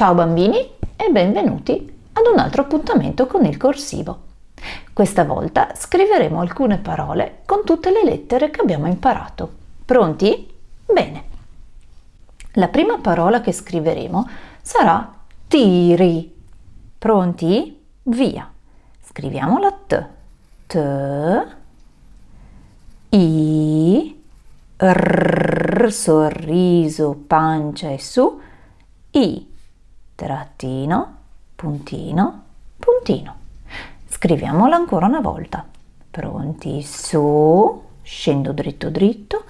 Ciao bambini e benvenuti ad un altro appuntamento con il corsivo. Questa volta scriveremo alcune parole con tutte le lettere che abbiamo imparato. Pronti? Bene. La prima parola che scriveremo sarà tiri. Pronti? Via. Scriviamo la T. T. I. R. Sorriso, pancia e su. I trattino, puntino, puntino. Scriviamola ancora una volta. Pronti? Su, scendo dritto dritto,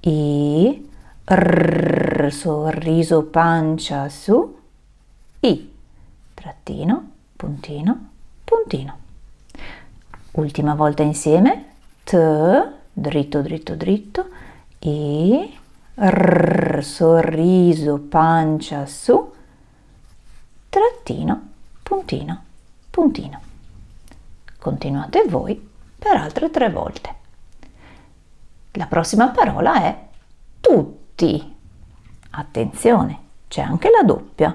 I, R, sorriso, pancia, su, I, trattino, puntino, puntino. Ultima volta insieme, T, dritto dritto dritto, I, R, sorriso, pancia, su, trattino, puntino, puntino. Continuate voi per altre tre volte. La prossima parola è tutti. Attenzione, c'è anche la doppia.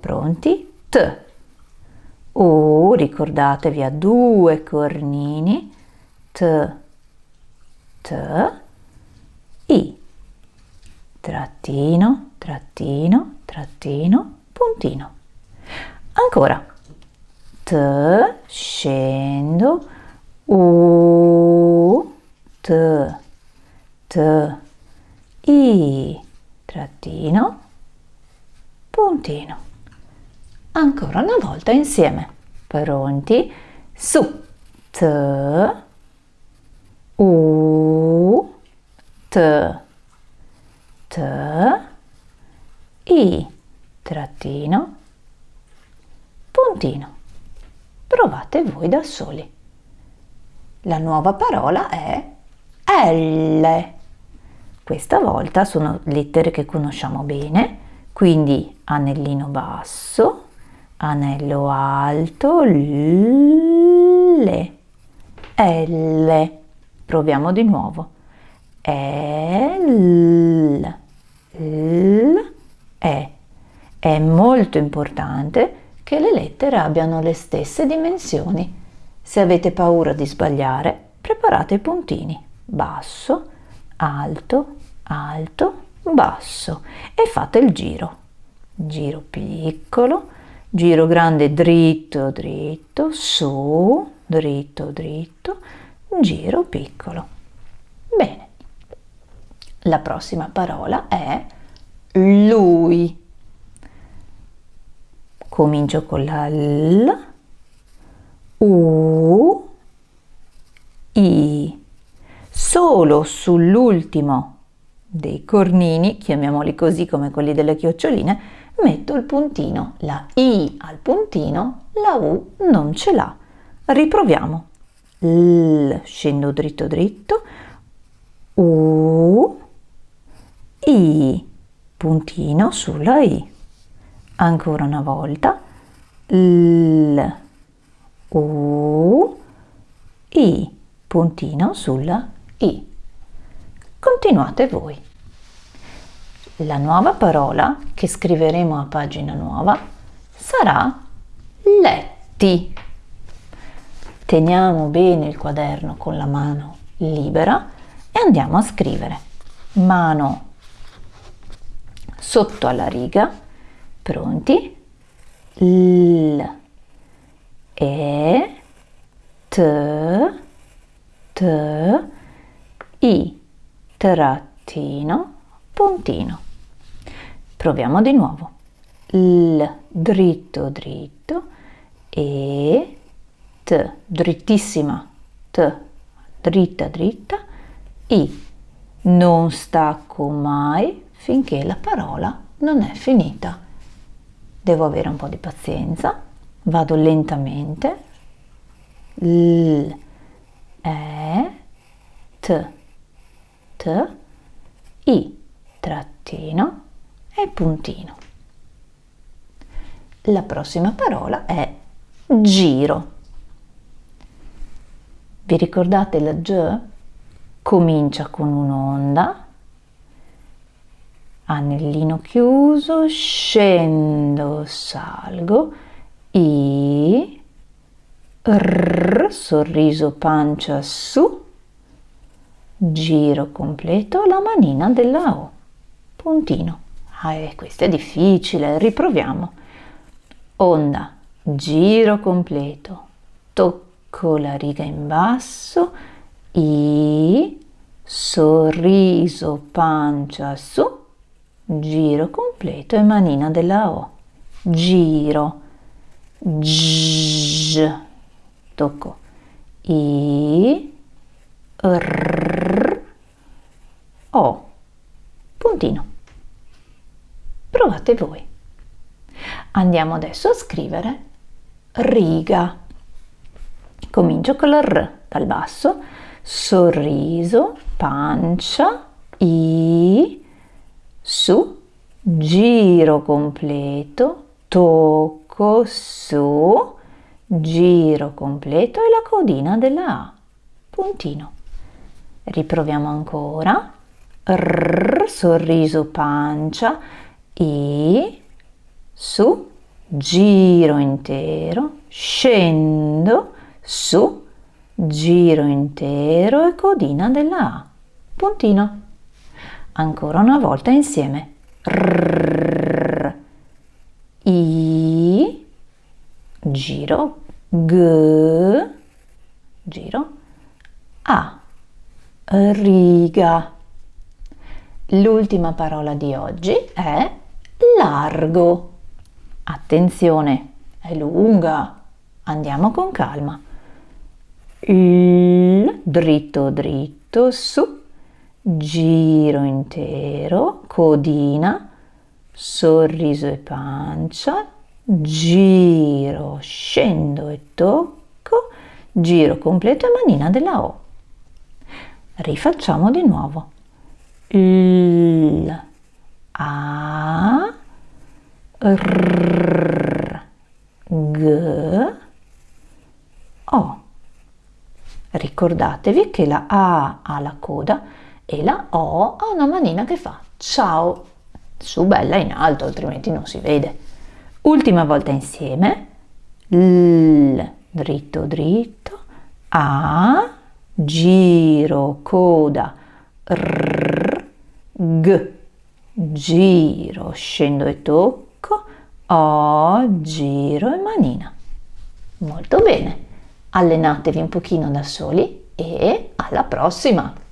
Pronti? T. O, ricordatevi a due cornini. T, T, I. Trattino, trattino, trattino, puntino. Ancora. T, scendo, U, T, T, I, trattino, puntino. Ancora una volta insieme. Pronti? Su, T, U, T, T, I, trattino, puntino. Provate voi da soli. La nuova parola è L. Questa volta sono lettere che conosciamo bene, quindi anellino basso, anello alto, L. L. Proviamo di nuovo. L. L. E. È molto importante che le lettere abbiano le stesse dimensioni. Se avete paura di sbagliare, preparate i puntini basso, alto, alto, basso e fate il giro. Giro piccolo, giro grande dritto, dritto, su, dritto, dritto, giro piccolo. Bene. La prossima parola è lui comincio con la L, U, I. Solo sull'ultimo dei cornini, chiamiamoli così come quelli delle chioccioline, metto il puntino. La I al puntino, la U non ce l'ha. Riproviamo. L, scendo dritto dritto, U, I, puntino sulla I ancora una volta. L U I puntino sulla I. Continuate voi. La nuova parola che scriveremo a pagina nuova sarà letti. Teniamo bene il quaderno con la mano libera e andiamo a scrivere. Mano sotto alla riga Pronti? L, E, T, T, I, trattino, puntino. Proviamo di nuovo. L, dritto, dritto, E, T, drittissima, T, dritta, dritta, I, non stacco mai finché la parola non è finita devo avere un po' di pazienza, vado lentamente, L, E, T, T, I, trattino e puntino. La prossima parola è giro. Vi ricordate la G? Comincia con un'onda, anellino chiuso, scendo, salgo, I, R, sorriso pancia su, giro completo, la manina della O, puntino. Ah, eh, questo è difficile, riproviamo. Onda, giro completo, tocco la riga in basso, I, sorriso pancia su, giro completo e manina della O, giro, G, tocco, I, R, O, puntino. Provate voi. Andiamo adesso a scrivere riga. Comincio con la R dal basso, sorriso, pancia, I, su, giro completo, tocco, su, giro completo e la codina della A, puntino. Riproviamo ancora, R, sorriso pancia, I, su, giro intero, scendo, su, giro intero e codina della A, puntino ancora una volta insieme. R, I, giro, G, giro, A, riga. L'ultima parola di oggi è largo. Attenzione, è lunga. Andiamo con calma. Il, dritto dritto, su, giro intero, codina, sorriso e pancia, giro, scendo e tocco, giro completo e manina della O. Rifacciamo di nuovo. L, A, R, G, O. Ricordatevi che la A ha la coda e la O ha una manina che fa ciao, su bella in alto, altrimenti non si vede. Ultima volta insieme, L, dritto dritto, A, giro, coda, R, G, giro, scendo e tocco, O, giro e manina. Molto bene, allenatevi un pochino da soli e alla prossima!